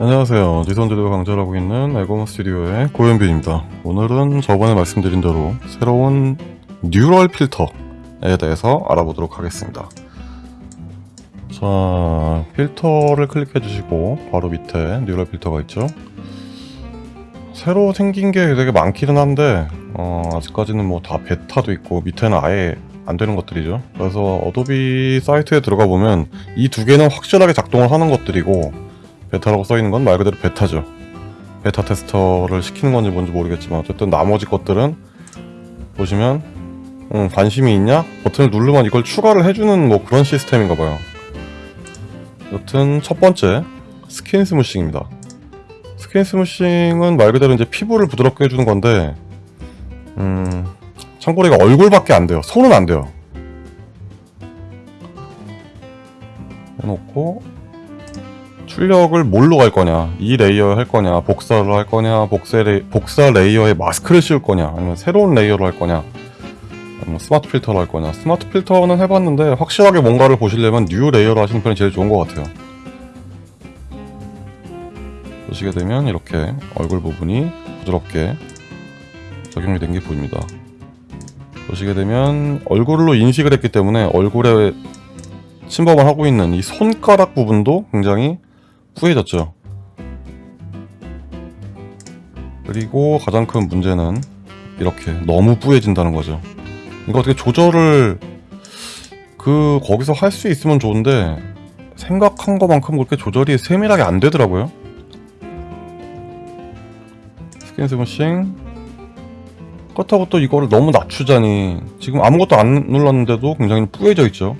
안녕하세요. 지선제도 강좌하고 있는 에고먼 스튜디오의 고현빈입니다. 오늘은 저번에 말씀드린 대로 새로운 neural 필터에 대해서 알아보도록 하겠습니다. 자, 필터를 클릭해 주시고 바로 밑에 neural 필터가 있죠. 새로 생긴 게 되게 많기는 한데 어, 아직까지는 뭐 다 베타도 있고 밑에는 아예 안 되는 것들이죠. 그래서 Adobe 사이트에 들어가 보면 이 두 개는 확실하게 작동을 하는 것들이고 베타라고 써있는 건 말 그대로 베타죠. 베타 테스터를 시키는 건지 뭔지 모르겠지만 어쨌든 나머지 것들은 보시면 음, 관심이 있냐? 버튼을 누르면 이걸 추가를 해주는 뭐 그런 시스템인가 봐요. 여튼 첫 번째 skin smoothing입니다. skin smoothing은 말 그대로 이제 피부를 부드럽게 해주는 건데 음, 참고로 이거 얼굴밖에 안 돼요. 손은 안 돼요. 해놓고 출력을 뭘로 갈 거냐? 이 layer 할 거냐? 복사를 할 거냐? 복사, 레이, 복사 layer에 마스크를 씌울 거냐? 아니면 새로운 layer로 할 거냐? 아니면 스마트 필터로 할 거냐? 스마트 필터는 해봤는데 확실하게 뭔가를 보시려면 new layer로 하시는 편이 제일 좋은 것 같아요. 보시게 되면 이렇게 얼굴 부분이 부드럽게 적용이 된 게 보입니다. 보시게 되면 얼굴로 인식을 했기 때문에 얼굴에 침범을 하고 있는 이 손가락 부분도 굉장히 뿌얘졌죠. 그리고 가장 큰 문제는 이렇게 너무 뿌얘진다는 거죠. 이거 어떻게 조절을 그 거기서 할 수 있으면 좋은데 생각한 것만큼 그렇게 조절이 세밀하게 안 되더라고요. skin smoothing. 그렇다고 또 이거를 너무 낮추자니 지금 아무것도 안 눌렀는데도 굉장히 뿌얘져 있죠.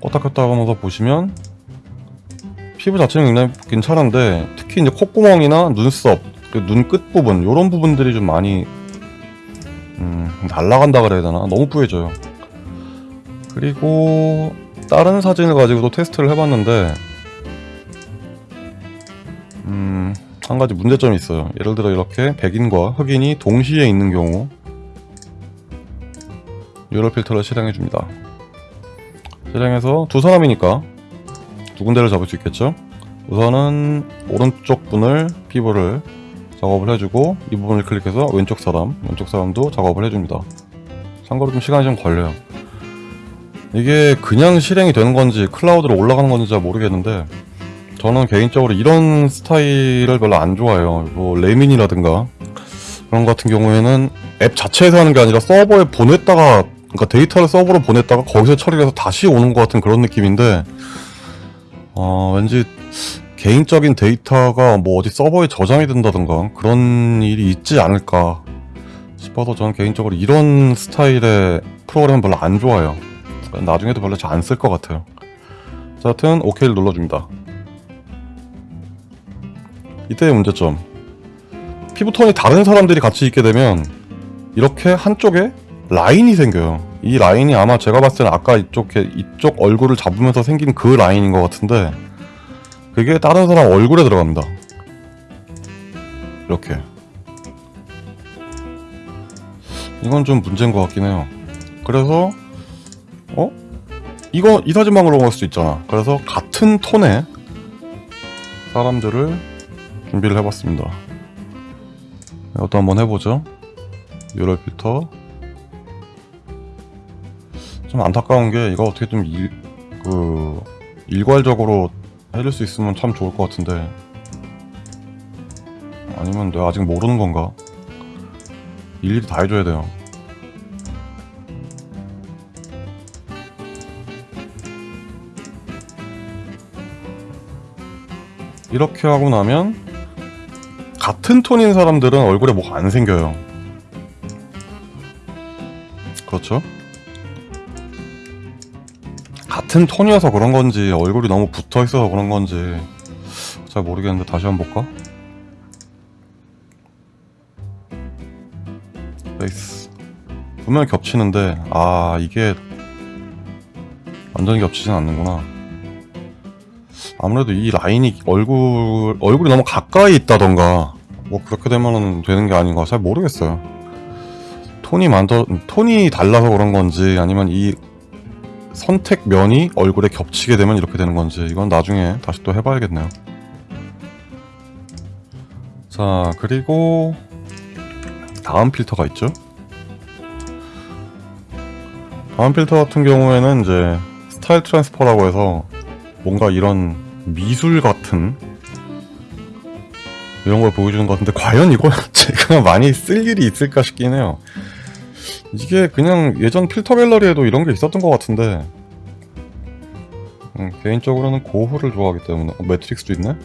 껐다 켰다 하면서 보시면 피부 자체는 굉장히 괜찮은데 특히 이제 콧구멍이나 눈썹, 그 눈 끝부분 이런 부분들이 좀 많이 음, 날라간다 그래야 되나? 너무 뿌얘져요. 그리고 다른 사진을 가지고도 테스트를 해봤는데 음, 한 가지 문제점이 있어요. 예를 들어 이렇게 백인과 흑인이 동시에 있는 경우 유럴 필터를 실행해줍니다. 실행해서 두 사람이니까 두 군데를 잡을 수 있겠죠 우선은 오른쪽 분을 피부를 작업을 해주고 이 부분을 클릭해서 왼쪽 사람 왼쪽 사람도 작업을 해줍니다. 참고로 좀 시간이 좀 걸려요. 이게 그냥 실행이 되는 건지 클라우드로 올라가는 건지 잘 모르겠는데 저는 개인적으로 이런 스타일을 별로 안 좋아해요. 뭐 레민이라든가 그런 것 같은 경우에는 앱 자체에서 하는 게 아니라 서버에 보냈다가 그러니까 데이터를 서버로 보냈다가 거기서 처리를 해서 다시 오는 것 같은 그런 느낌인데 어, 왠지 개인적인 데이터가 뭐 어디 서버에 저장이 된다던가 그런 일이 있지 않을까 싶어서 저는 개인적으로 이런 스타일의 프로그램은 별로 안 좋아요. 나중에도 별로 잘 안 쓸 것 같아요. 자, 하여튼 OK를 눌러줍니다. 이때의 문제점. 피부톤이 다른 사람들이 같이 있게 되면 이렇게 한쪽에 라인이 생겨요 이 라인이 아마 제가 봤을 때는 아까 이쪽, 이쪽 얼굴을 잡으면서 생긴 그 라인인 것 같은데 그게 다른 사람 얼굴에 들어갑니다. 이렇게. 이건 좀 문제인 것 같긴 해요. 그래서 어? 이거 이 사진만 으로 볼 수도 있잖아. 그래서 같은 톤의 사람들을 준비를 해봤습니다. 이것도 한번 해보죠. 유럴 필터 좀 안타까운 게 이거 어떻게 좀 일, 그 일괄적으로 해줄 수 있으면 참 좋을 것 같은데. 아니면 내가 아직 모르는 건가? 일일이 다 해줘야 돼요. 이렇게 하고 나면 같은 톤인 사람들은 얼굴에 뭐가 안 생겨요. 그렇죠? 같은 톤이어서 그런 건지 얼굴이 너무 붙어 있어서 그런 건지 잘 모르겠는데 다시 한번 볼까? 페이스. 분명히 겹치는데 아 이게 완전히 겹치진 않는구나. 아무래도 이 라인이 얼굴 얼굴이 너무 가까이 있다던가 뭐 그렇게 되면 되는 게 아닌가 잘 모르겠어요. 톤이 많더 톤이 달라서 그런 건지 아니면 이 선택면이 얼굴에 겹치게 되면 이렇게 되는 건지 이건 나중에 다시 또 해봐야겠네요. 자 그리고 다음 필터가 있죠? 다음 필터 같은 경우에는 이제 style transfer라고 해서 뭔가 이런 미술 같은 이런 걸 보여주는 것 같은데 과연 이걸 제가 많이 쓸 일이 있을까 싶긴 해요 이게 그냥 예전 필터 갤러리에도 이런 게 있었던 것 같은데. 음, 개인적으로는 고흐를 좋아하기 때문에. 어, 매트릭스도 있네?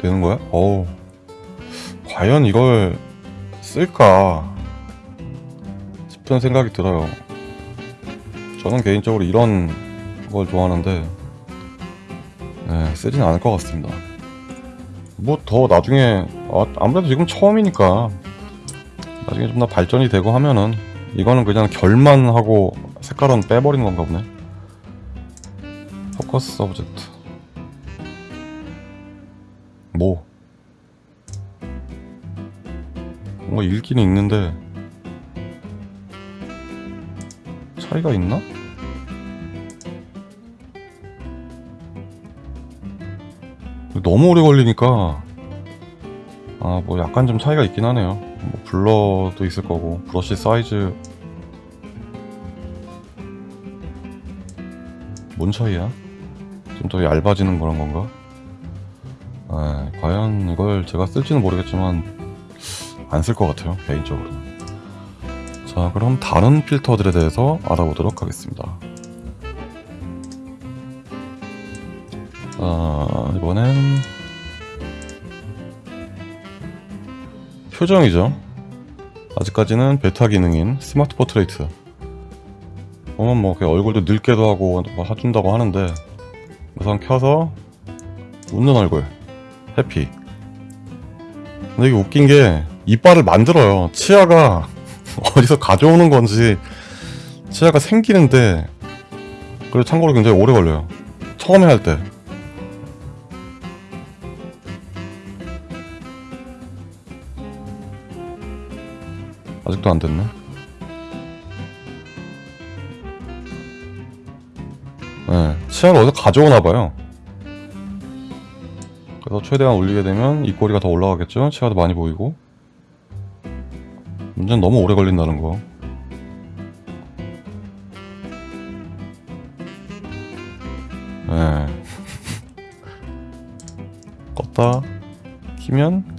되는 거야? 어우. 과연 이걸 쓸까? 싶은 생각이 들어요. 저는 개인적으로 이런 걸 좋아하는데 네, 쓰진 않을 것 같습니다 뭐 더 나중에 아, 아무래도 지금 처음이니까 나중에 좀 더 발전이 되고 하면은 이거는 그냥 결만 하고 색깔은 빼버리는 건가 보네. focus subject. 뭐? 뭔가 읽기는 읽는데 차이가 있나? 너무 오래 걸리니까. 아 뭐 약간 좀 차이가 있긴 하네요. 뭐 blur도 있을 거고 brush size. 뭔 차이야? 좀 더 얇아지는 그런 건가? 아, 과연 이걸 제가 쓸지는 모르겠지만 안 쓸 것 같아요 개인적으로. 자 그럼 다른 필터들에 대해서 알아보도록 하겠습니다. 자 이번엔 표정이죠. 아직까지는 베타 기능인 smart portrait. 보면 뭐 얼굴도 늙게도 하고 뭐 해준다고 하는데 우선 켜서 웃는 얼굴. 해피. 근데 이게 웃긴 게 이빨을 만들어요. 치아가 어디서 가져오는 건지 치아가 생기는데 그리고 참고로 굉장히 오래 걸려요. 처음에 할 때 아직도 안 됐네. 네, 치아를 어디서 가져오나봐요. 그래서 최대한 올리게 되면 입꼬리가 더 올라가겠죠? 치아도 많이 보이고. 문제는 너무 오래 걸린다는 거. 네. 껐다. 키면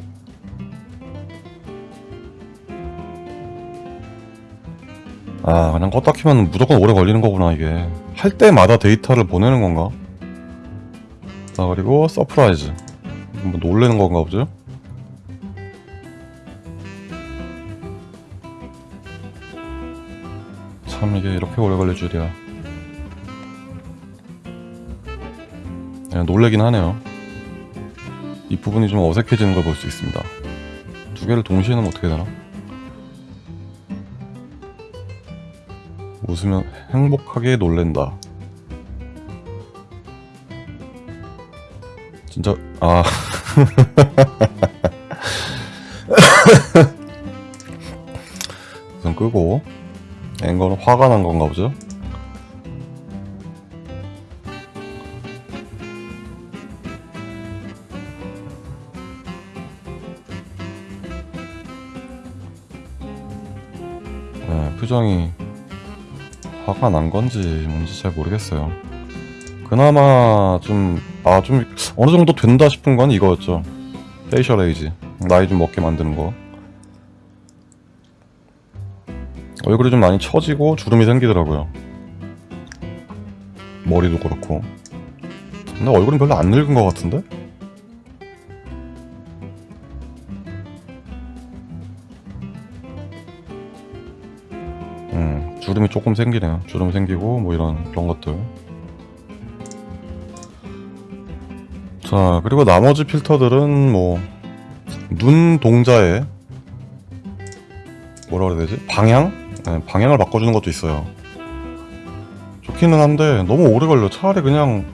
아 그냥 껐다 키면 무조건 오래 걸리는 거구나 이게 할 때마다 데이터를 보내는 건가? 자 그리고 surprise 뭐 놀래는 건가 보죠? 참 이게 이렇게 오래 걸릴 줄이야 그냥 놀래긴 하네요 이 부분이 좀 어색해지는 걸 볼 수 있습니다 두 개를 동시에 넣으면 어떻게 되나? 웃으면 행복하게 놀랜다. 진짜 아 우선 끄고 앵거는 화가 난 건가 보죠? 네, 표정이 화가 난 건지 뭔지 잘 모르겠어요. 그나마 좀, 아, 좀, 어느 정도 된다 싶은 건 이거였죠. facial age. 나이 좀 먹게 만드는 거. 얼굴이 좀 많이 처지고 주름이 생기더라고요. 머리도 그렇고. 근데 얼굴은 별로 안 늙은 것 같은데? 주름이 조금 생기네요. 주름 생기고 뭐 이런 그런 것들. 자, 그리고 나머지 필터들은 뭐 눈 동자에 뭐라 그래야 되지? 방향? 네, 방향을 바꿔주는 것도 있어요. 좋기는 한데 너무 오래 걸려. 차라리 그냥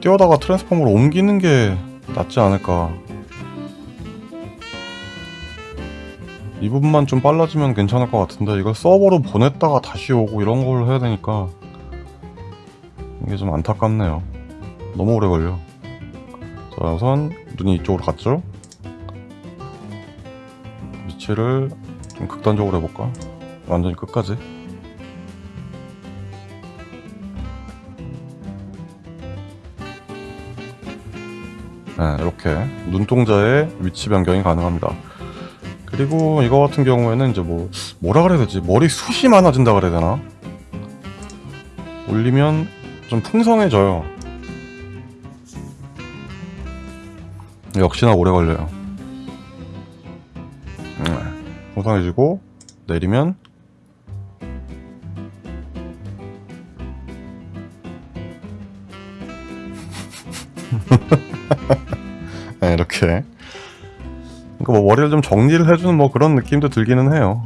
뛰어다가 트랜스폼으로 옮기는 게 낫지 않을까. 이 부분만 좀 빨라지면 괜찮을 것 같은데 이걸 서버로 보냈다가 다시 오고 이런 걸 해야 되니까 이게 좀 안타깝네요. 너무 오래 걸려. 자 우선 눈이 이쪽으로 갔죠? 위치를 좀 극단적으로 해볼까? 완전히 끝까지? 네, 이렇게 눈동자의 위치 변경이 가능합니다. 그리고 이거 같은 경우에는 이제 뭐 뭐라 그래야 되지? 머리 숱이 많아진다 그래야 되나? 올리면 좀 풍성해져요. 역시나 오래 걸려요. 네, 풍성해지고 내리면 네, 이렇게 그러니까 뭐 머리를 좀 정리를 해주는 뭐 그런 느낌도 들기는 해요.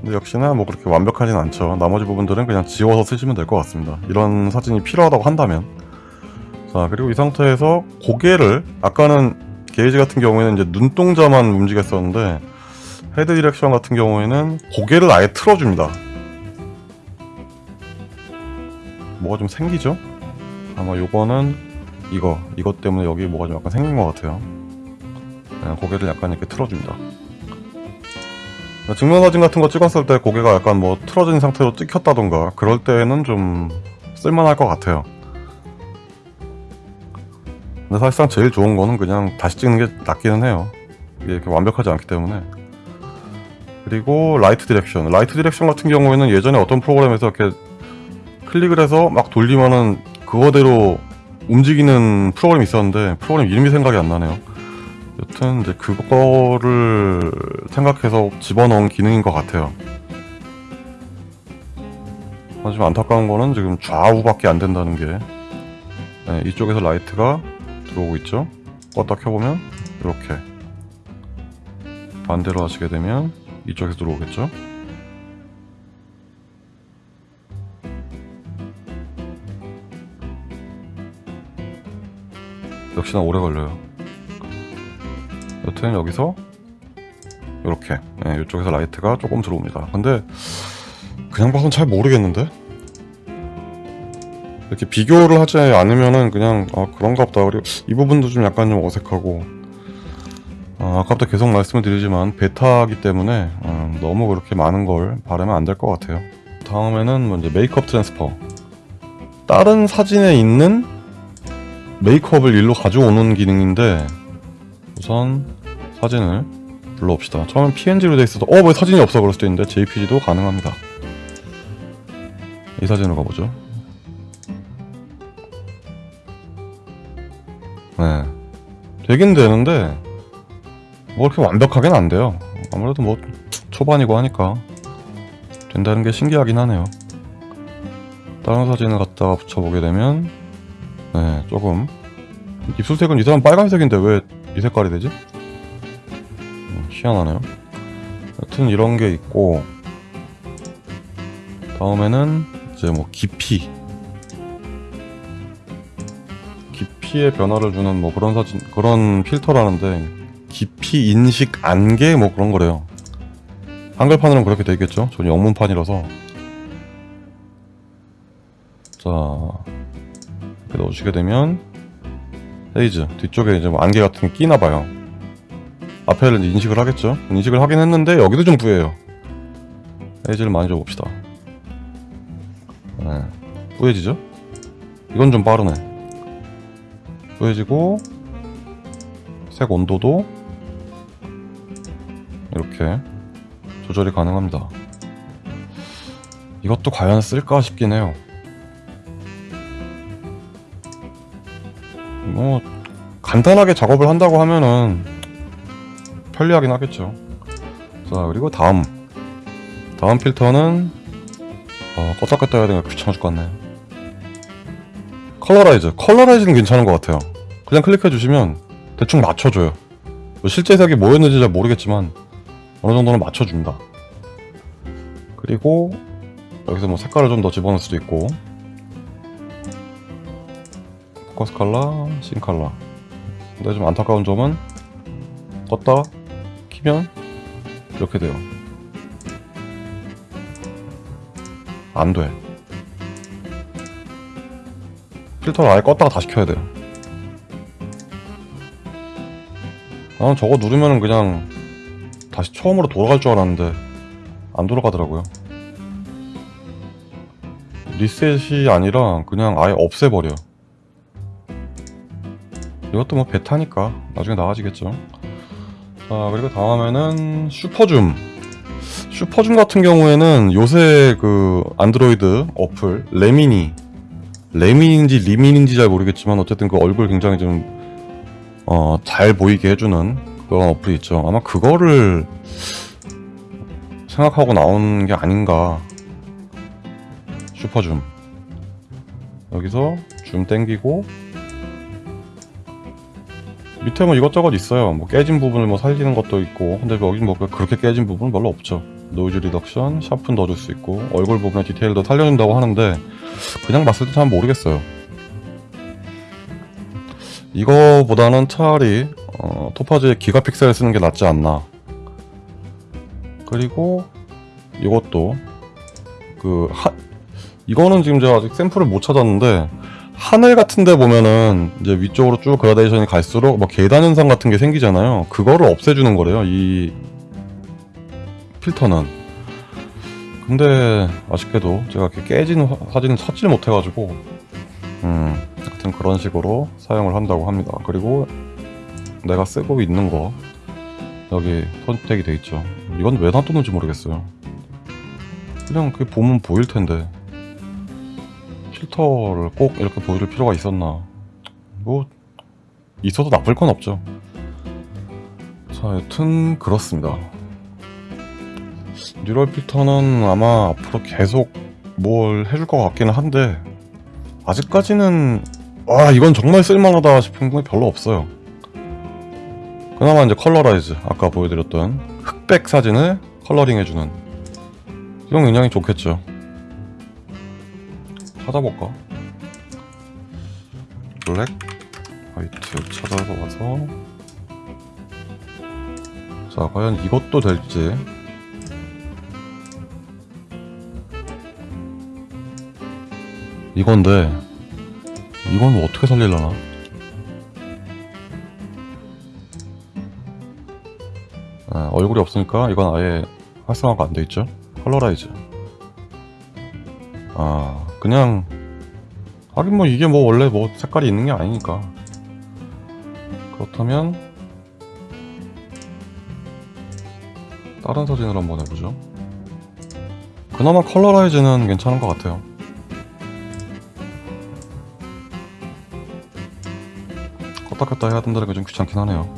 근데 역시나 뭐 그렇게 완벽하진 않죠. 나머지 부분들은 그냥 지워서 쓰시면 될 것 같습니다. 이런 사진이 필요하다고 한다면. 자 그리고 이 상태에서 고개를 아까는 gaze 같은 경우에는 이제 눈동자만 움직였었는데 head direction 같은 경우에는 고개를 아예 틀어줍니다. 뭐가 좀 생기죠? 아마 요거는 이거 이것 때문에 여기 뭐가 좀 약간 생긴 것 같아요. 네, 고개를 약간 이렇게 틀어줍니다. 증명사진 같은 거 찍었을 때 고개가 약간 뭐 틀어진 상태로 찍혔다던가 그럴 때는 좀 쓸만할 것 같아요. 근데 사실상 제일 좋은 거는 그냥 다시 찍는 게 낫기는 해요. 이게 이렇게 완벽하지 않기 때문에. 그리고 light direction. light direction 같은 경우에는 예전에 어떤 프로그램에서 이렇게 클릭을 해서 막 돌리면은 그거대로 움직이는 프로그램이 있었는데 프로그램 이름이 생각이 안 나네요 여튼 이제 그거를 생각해서 집어넣은 기능인 것 같아요. 하지만 안타까운 거는 지금 좌우밖에 안 된다는 게 네, 이쪽에서 라이트가 들어오고 있죠? 껐다 켜보면 이렇게 반대로 하시게 되면 이쪽에서 들어오겠죠? 역시나 오래 걸려요 여튼 여기서 이렇게 네, 이쪽에서 라이트가 조금 들어옵니다. 근데 그냥 봐선 잘 모르겠는데? 이렇게 비교를 하지 않으면은 그냥 아 그런가 보다. 그리고 이 부분도 좀 약간 좀 어색하고. 아, 아까부터 계속 말씀을 드리지만 베타기 때문에 음, 너무 그렇게 많은 걸 바라면 안 될 것 같아요. 다음에는 먼저 makeup transfer. 다른 사진에 있는 메이크업을 일로 가져오는 기능인데 우선 사진을 불러옵시다. 처음엔 png로 돼 있어서 어 왜 사진이 없어? 그럴 수도 있는데 jpg도 가능합니다. 이 사진으로 가보죠. 네. 되긴 되는데 뭐 이렇게 완벽하게는 안 돼요. 아무래도 뭐 초반이고 하니까 된다는 게 신기하긴 하네요. 다른 사진을 갖다가 붙여보게 되면 네 조금. 입술색은 이 사람 빨간색인데 왜 이 색깔이 되지? 음, 희한하네요. 여튼 이런 게 있고 다음에는 이제 뭐 깊이 깊이의 변화를 주는 뭐 그런 사진 그런 필터라는데 깊이 인식 안개 뭐 그런 거래요. 한글판으로는 그렇게 되겠죠? 저는 영문판이라서. 자 이렇게 넣으시게 되면 헤이즈 뒤쪽에 이제 뭐 안개 같은 게 끼나 봐요 앞에를 인식을 하겠죠? 인식을 하긴 했는데 여기도 좀 부해요. 헤이즈를 많이 줘봅시다. 네. 뿌해지죠? 이건 좀 빠르네. 뿌해지고 색 온도도 이렇게 조절이 가능합니다. 이것도 과연 쓸까 싶긴 해요. 뭐 간단하게 작업을 한다고 하면은 편리하긴 하겠죠. 자 그리고 다음. 다음 필터는 어, 껐다 껐다 해야 되니까 귀찮아 죽겠네 Colorize. Colorize는 괜찮은 것 같아요. 그냥 클릭해 주시면 대충 맞춰줘요. 뭐 실제 색이 뭐였는지 잘 모르겠지만 어느 정도는 맞춰줍니다. 그리고 여기서 뭐 색깔을 좀 더 집어넣을 수도 있고. Focus Color, Scene Color. 근데 좀 안타까운 점은 껐다 키면 이렇게 돼요. 안돼. 필터를 아예 껐다가 다시 켜야 돼요. 나는 저거 누르면은 그냥 다시 처음으로 돌아갈 줄 알았는데 안 돌아가더라고요. 리셋이 아니라 그냥 아예 없애버려 이것도 뭐 베타니까 나중에 나아지겠죠 자 그리고 다음에는 Super Zoom Super Zoom 같은 경우에는 요새 그 안드로이드 어플 Remini 레민인지 리민인지 잘 모르겠지만 어쨌든 그 얼굴 굉장히 좀 어, 잘 보이게 해주는 그런 어플이 있죠. 아마 그거를 생각하고 나온 게 아닌가. Super Zoom. 여기서 줌 땡기고 밑에 뭐 이것저것 있어요. 뭐 깨진 부분을 뭐 살리는 것도 있고 근데 여기 뭐 그렇게 깨진 부분은 별로 없죠. Noise Reduction, Sharpen 넣어줄 수 있고 얼굴 부분의 디테일도 살려준다고 하는데 그냥 봤을 때 잘 모르겠어요. 이거보다는 차라리 어, Topaz의 Gigapixel 쓰는 게 낫지 않나. 그리고 이것도 그 하, 이거는 지금 제가 아직 샘플을 못 찾았는데 하늘 같은 데 보면은 이제 위쪽으로 쭉 그라데이션이 갈수록 뭐 계단 현상 같은 게 생기잖아요. 그거를 없애주는 거래요. 이 필터는. 근데 아쉽게도 제가 이렇게 깨진 화- 사진을 찾지를 못해가지고 음, 하여튼 그런 식으로 사용을 한다고 합니다. 그리고 내가 쓰고 있는 거 여기 선택이 돼 있죠. 이건 왜 놔뒀는지 모르겠어요. 그냥 그게 보면 보일 텐데 필터를 꼭 이렇게 보여줄 필요가 있었나? 뭐 있어도 나쁠 건 없죠. 자, 여튼 그렇습니다. 뉴럴 필터는 아마 앞으로 계속 뭘 해줄 것 같기는 한데 아직까지는 와 이건 정말 쓸만하다 싶은 건 별로 없어요 그나마 이제 Colorize 아까 보여드렸던 흑백 사진을 coloring 해주는 이건 굉장히 좋겠죠 찾아볼까 black white 찾아서 와서 자 과연 이것도 될지 이건데 이건 뭐 어떻게 살릴라나? 아, 얼굴이 없으니까 이건 아예 활성화가 안 돼 있죠. Colorize. 아 그냥 하긴 뭐 이게 뭐 원래 뭐 색깔이 있는 게 아니니까 그렇다면 다른 사진을 한번 해보죠. 그나마 Colorize는 괜찮은 것 같아요. 껐다 켰다 해야 된다는 게 좀 귀찮긴 하네요.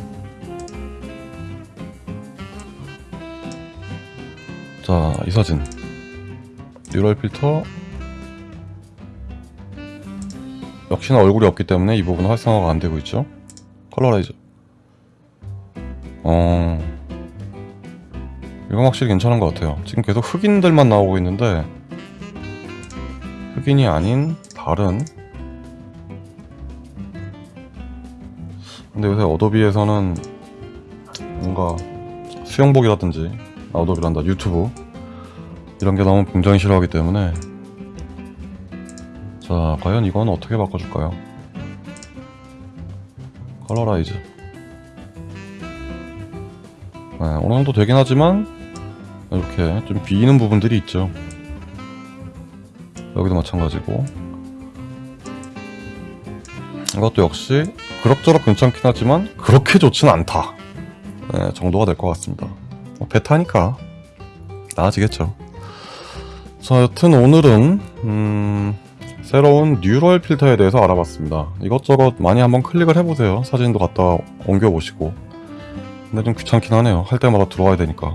자, 이 사진. Neural Filter. 역시나 얼굴이 없기 때문에 이 부분은 활성화가 안 되고 있죠. Colorize. 어. 이건 확실히 괜찮은 것 같아요. 지금 계속 흑인들만 나오고 있는데, 흑인이 아닌 다른 근데 요새 어도비에서는 뭔가 수영복이라든지 아, 어도비란다 유튜브 이런 게 나오면 굉장히 싫어하기 때문에 자 과연 이건 어떻게 바꿔줄까요? Colorize 네, 어느 정도 되긴 하지만 이렇게 좀 비이는 부분들이 있죠. 여기도 마찬가지고. 이것도 역시 그럭저럭 괜찮긴 하지만 그렇게 좋진 않다. 네, 정도가 될 것 같습니다. 뭐 베타니까 나아지겠죠. 자 여튼 오늘은 음, 새로운 뉴럴 필터에 대해서 알아봤습니다. 이것저것 많이 한번 클릭을 해보세요. 사진도 갖다 옮겨보시고. 근데 좀 귀찮긴 하네요. 할 때마다 들어와야 되니까.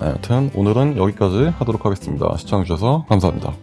네, 여튼 오늘은 여기까지 하도록 하겠습니다. 시청해주셔서 감사합니다